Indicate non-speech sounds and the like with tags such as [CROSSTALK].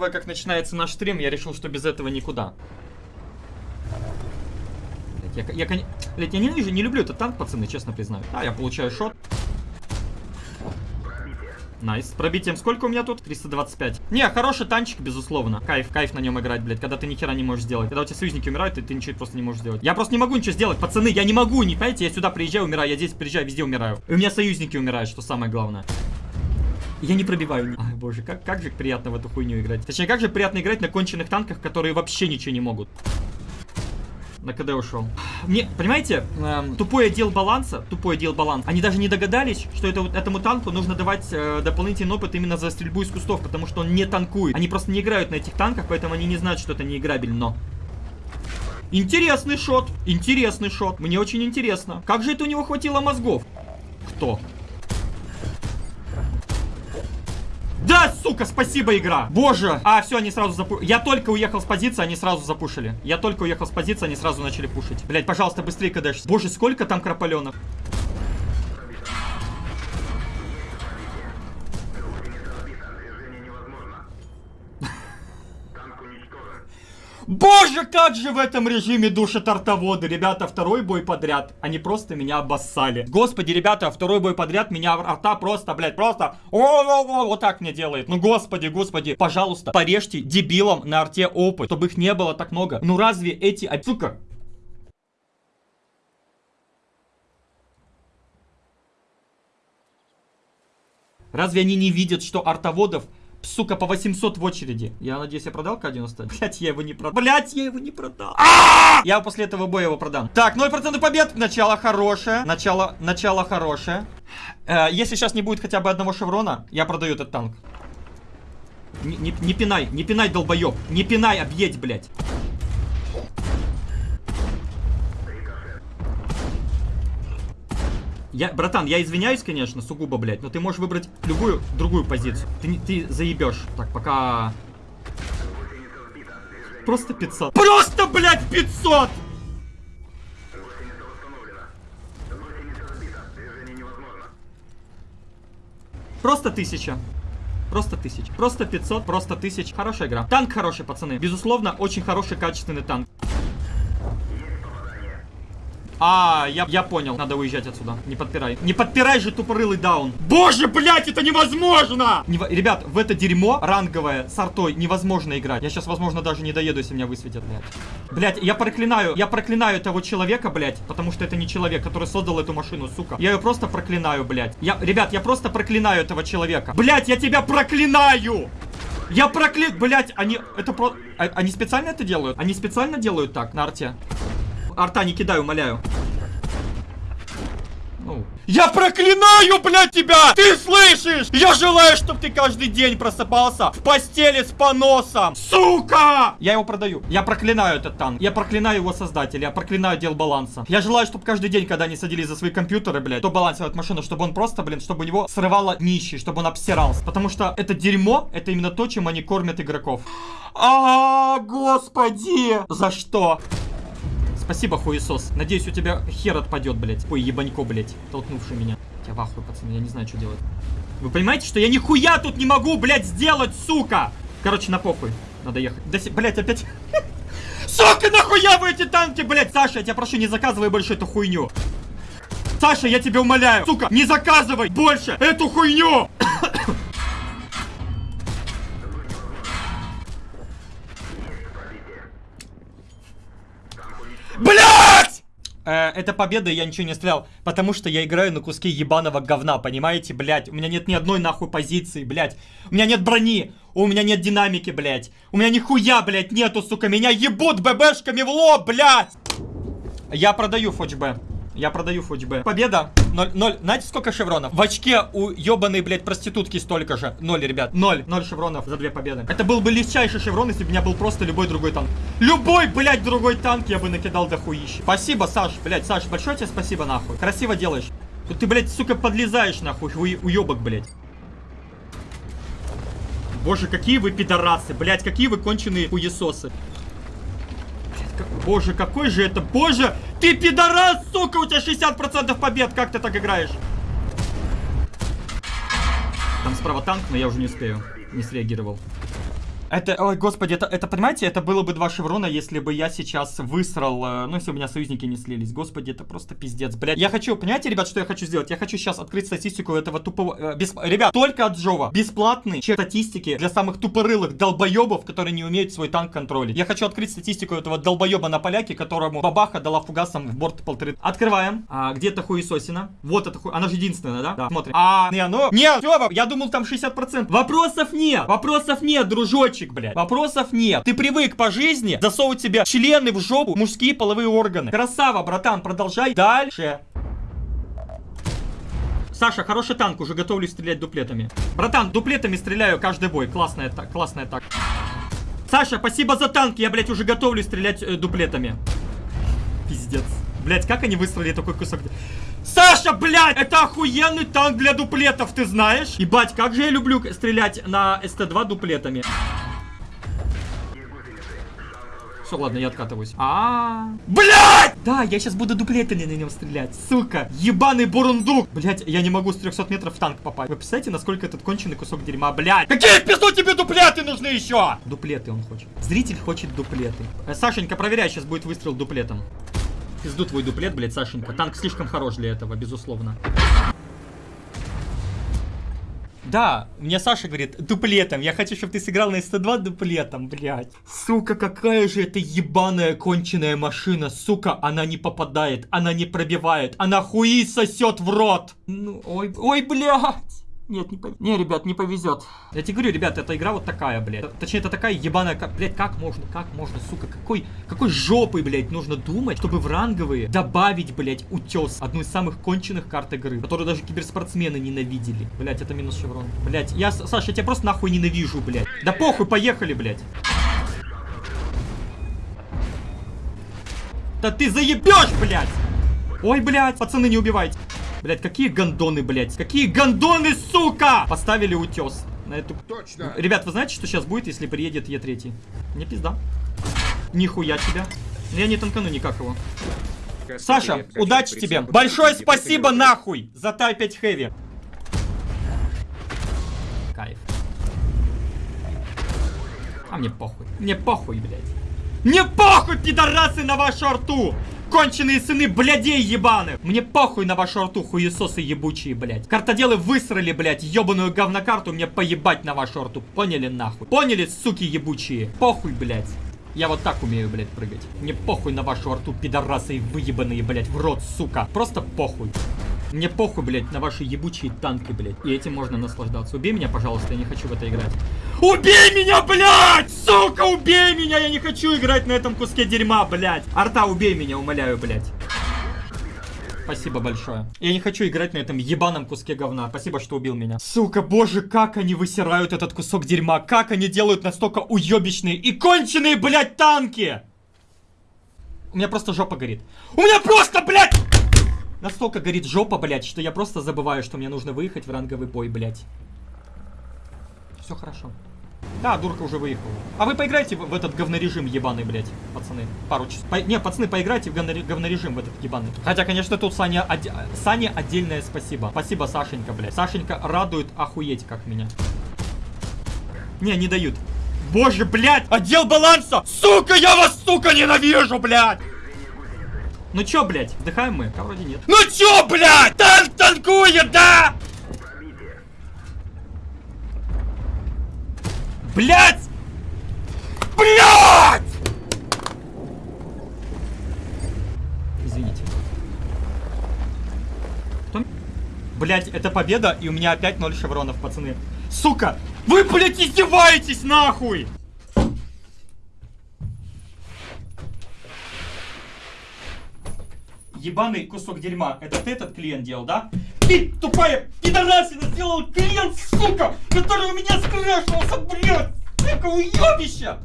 Учитывая, как начинается наш стрим, я решил, что без этого никуда. Блять, я, я, кон- блядь, я ненавижу, не люблю этот танк, пацаны, честно признаю. Да, я получаю shot. Nice. С пробитием сколько у меня тут? 325. Не, хороший танчик, безусловно. Кайф, кайф на нем играть, блядь, когда ты ни хера не можешь сделать. Когда у тебя союзники умирают, и ты ничего просто не можешь сделать. Я просто не могу ничего сделать, пацаны, я не могу, не понимаете? Я сюда приезжаю, умираю, я здесь приезжаю, везде умираю. И у меня союзники умирают, что самое главное. Я не пробиваю. Ай, боже, как, как же приятно в эту хуйню играть. Точнее, как же приятно играть на конченых танках, которые вообще ничего не могут. На КД ушел. Мне, понимаете, эм, тупой отдел баланса, тупой отдел баланса, они даже не догадались, что это, этому танку нужно давать э, дополнительный опыт именно за стрельбу из кустов, потому что он не танкует. Они просто не играют на этих танках, поэтому они не знают, что это не играбельно. Интересный шот, интересный шот. Мне очень интересно. Как же это у него хватило мозгов? Кто? Сука, спасибо, игра. Боже. А, все, они сразу запу... Я только уехал с позиции, они сразу запушили. Я только уехал с позиции, они сразу начали пушить. Блять, пожалуйста, быстрее кадешься. Боже, сколько там крополенов. Боже, как же в этом режиме душат артоводы. Ребята, второй бой подряд. Они просто меня обоссали. Господи, ребята, второй бой подряд меня арта просто, блядь, просто о-о-о, вот так мне делает. Ну, господи, господи, пожалуйста, порежьте дебилам на арте опыт, чтобы их не было так много. Ну, разве эти... Сука, Разве они не видят, что артоводов, сука, по 800 в очереди? Я надеюсь, я продал К-90? [LAUGHS] Блять, я его не продал. Блять, я его не продал. А! Я после этого боя его продам. Так, 0% побед. Начало хорошее. Начало, начало хорошее. Э, если сейчас не будет хотя бы одного шеврона, я продаю этот танк. Не, не, не пинай, не пинай, долбоеб. Не пинай, объедь, блядь. Я, братан, я извиняюсь, конечно, сугубо, блядь, но ты можешь выбрать любую другую позицию. Ты, ты заебешь. Так, пока... Просто 500. Просто, блядь, 500! Просто тысяча. Просто тысяч. Просто 500, просто тысяч. Хорошая игра. Танк хороший, пацаны. Безусловно, очень хороший, качественный танк. А, я, я понял. Надо уезжать отсюда. Не подпирай. Не подпирай же тупорылый даун. Боже, блядь, это невозможно! Нево- Ребят, в это дерьмо ранговое с артой невозможно играть. Я сейчас, возможно, даже не доеду, если меня высветят, блядь. Блядь, я проклинаю, я проклинаю того человека, блядь, потому что это не человек, который создал эту машину, сука. Я ее просто проклинаю, блядь. Я, ребят, я просто проклинаю этого человека. Блядь, я тебя проклинаю! Я прокля... Блять, они... Это про... а- Они специально это делают? Они специально делают так на арте? Арта не кидай, умоляю. Я проклинаю, блядь, тебя! Ты слышишь? Я желаю, чтобы ты каждый день просыпался в постели с поносом. Сука! Я его продаю. Я проклинаю этот танк. Я проклинаю его создателя. Я проклинаю дел баланса. Я желаю, чтобы каждый день, когда они садились за свои компьютеры, блядь, то балансировать машину, чтобы он просто, блин, чтобы у него срывало нищий, чтобы он обсирался. Потому что это дерьмо, это именно то, чем они кормят игроков. А, господи! За что? Спасибо, хуесос. Надеюсь, у тебя хер отпадет, блядь. Ой, ебанько, блядь, толкнувший меня. Я в ахуе, пацаны, я не знаю, что делать. Вы понимаете, что я нихуя тут не могу, блядь, сделать, сука! Короче, на похуй. Надо ехать. Да, блядь, опять... [LAUGHS] Сука, нахуя вы эти танки, блядь? Саша, я тебя прошу, не заказывай больше эту хуйню. Саша, я тебя умоляю, сука, не заказывай больше эту хуйню! Э, это победа, я ничего не стрелял, потому что я играю на куске ебаного говна, понимаете, блядь? У меня нет ни одной нахуй позиции, блядь. У меня нет брони, у меня нет динамики, блядь. У меня нихуя, блядь, нету, сука. Меня ебут ББшками в лоб, блядь! Я продаю ФОЧБ. Я продаю ФОЧБ. Победа. Ноль, ноль. Знаете, сколько шевронов? В очке у ебаной, блядь, проститутки столько же. Ноль, ребят. Ноль. Ноль шевронов за две победы. Это был бы легчайший шеврон, если бы у меня был просто любой другой танк. Любой, блядь, другой танк я бы накидал до хуища. Спасибо, Саш. Блядь, Саш, большое тебе спасибо, нахуй. Красиво делаешь. Тут ты, блядь, сука, подлезаешь, нахуй, у- уебок, блядь. Боже, какие вы пидорасы, блядь, какие вы конченые хуесосы. Боже, какой же это, боже, ты пидорас, сука, у тебя 60% побед, как ты так играешь? Там справа танк, но я уже не успею, не среагировал. Это, ой, господи, это, это, понимаете, это было бы два шеврона, если бы я сейчас высрал, э, ну, если у меня союзники не слились. Господи, это просто пиздец, блядь. Я хочу, понимаете, ребят, что я хочу сделать? Я хочу сейчас открыть статистику этого тупого... Э, бесп... Ребят, только от Джова. Бесплатный чек статистики для самых тупорылых долбоебов, которые не умеют свой танк контролить. Я хочу открыть статистику этого долбоеба на поляке, которому бабаха дала фугасом в борт полторы. Открываем. А, где-то хуесосина. Вот это хуй. Она же единственная, да? Да. Смотрим. А, не, ну... Нет, все, я думал там 60%. Вопросов нет. Вопросов нет, дружочек, блядь. Вопросов нет. Ты привык по жизни засовывать себе члены в жопу, мужские половые органы. Красава, братан, продолжай дальше. Саша, хороший танк, уже готовлюсь стрелять дуплетами. Братан, дуплетами стреляю каждый бой. Классная так, классная так. Саша, спасибо за танк, я, блядь, уже готовлюсь стрелять э, дуплетами. Пиздец. Блядь, как они выстроили такой кусок? Саша, блядь, это охуенный танк для дуплетов, ты знаешь? Ебать, как же я люблю стрелять на СТ-2 дуплетами. Все, ладно, я откатываюсь. А, -а, -а. Блять! Да, я сейчас буду дуплетами на нем стрелять. Сука, ебаный бурундук. Блять, я не могу с 300 метров в танк попасть. Вы представляете, насколько этот конченый кусок дерьма, блять? Какие пизду тебе дуплеты нужны еще? Дуплеты он хочет. Зритель хочет дуплеты. Э, Сашенька, проверяй, сейчас будет выстрел дуплетом. Пизду твой дуплет, блять, Сашенька. Танк слишком хорош для этого, безусловно. Да, мне Саша говорит, дуплетом. Я хочу, чтобы ты сыграл на СТ2 дуплетом, блядь. Сука, какая же это ебаная конченая машина. Сука, она не попадает, она не пробивает, она хуи сосет в рот. Ну, ой, ой, блядь. Нет, не повезет. Не, ребят, не повезет. Я тебе говорю, ребят, эта игра вот такая, блядь. Точнее, это такая ебаная, как, блядь, как можно, как можно, сука, какой, какой жопой, блядь, нужно думать, чтобы в ранговые добавить, блядь, утес. Одну из самых конченых карт игры, которую даже киберспортсмены ненавидели. Блядь, это минус шеврон. Блядь, я, Саша, я тебя просто нахуй ненавижу, блядь. Да похуй, поехали, блядь. Да ты заебешь, блядь! Ой, блядь, пацаны, не убивайте. Блять, какие гондоны, блять. Какие гондоны, сука! Поставили утес. На эту... Точно. Ребят, вы знаете, что сейчас будет, если приедет Е3? Не пизда. Нихуя тебя. Я не танкану никак его. Саша, удачи тебе. Большое спасибо нахуй за тай 5 хэви. Кайф. А мне похуй. Мне похуй, блядь. Мне похуй, пидорасы, на вашу арту! Конченые сыны блядей ебаных. Мне похуй на вашу рту, хуесосы ебучие, блядь. Картоделы высрали, блядь, ебаную говнокарту, мне поебать на вашу рту. Поняли нахуй? Поняли, суки ебучие? Похуй, блядь. Я вот так умею, блядь, прыгать. Мне похуй на вашу рту, пидорасы выебанные, блядь, в рот, сука. Просто похуй. Мне похуй, блядь, на ваши ебучие танки, блядь. И этим можно наслаждаться. Убей меня, пожалуйста, я не хочу в это играть. Убей меня, блядь! Сука, убей меня! Я не хочу играть на этом куске дерьма, блядь. Арта, убей меня, умоляю, блядь. Спасибо большое. Я не хочу играть на этом ебаном куске говна. Спасибо, что убил меня. Сука, боже, как они высирают этот кусок дерьма. Как они делают настолько уебищные и конченые, блядь, танки. У меня просто жопа горит. У меня просто. Настолько горит жопа, блядь, что я просто забываю, что мне нужно выехать в ранговый бой, блядь. Все хорошо. Да, дурка уже выехала. А вы поиграйте в, этот говнорежим ебаный, блядь, пацаны. Пару часов. По, не, пацаны, поиграйте в говнорежим в этот ебаный. Хотя, конечно, тут Саня, од... Саня отдельное спасибо. Спасибо, Сашенька, блядь. Сашенька радует охуеть, как меня. Не, не дают. Боже, блядь, отдел баланса! Сука, я вас, сука, ненавижу, блядь! Ну чё, блядь, вдыхаем мы? А вроде нет. Ну чё, блядь? Танк танкует, да? Блядь! Блядь! Извините. Кто? Блядь, это победа, и у меня опять 0 шевронов, пацаны. Сука! Вы, блядь, издеваетесь, нахуй! Ебаный кусок дерьма. Это ты этот клиент делал, да? Ты, тупая пидорасина, сделал клиент, сука, который у меня скрашивался, блядь! Сука, уебище!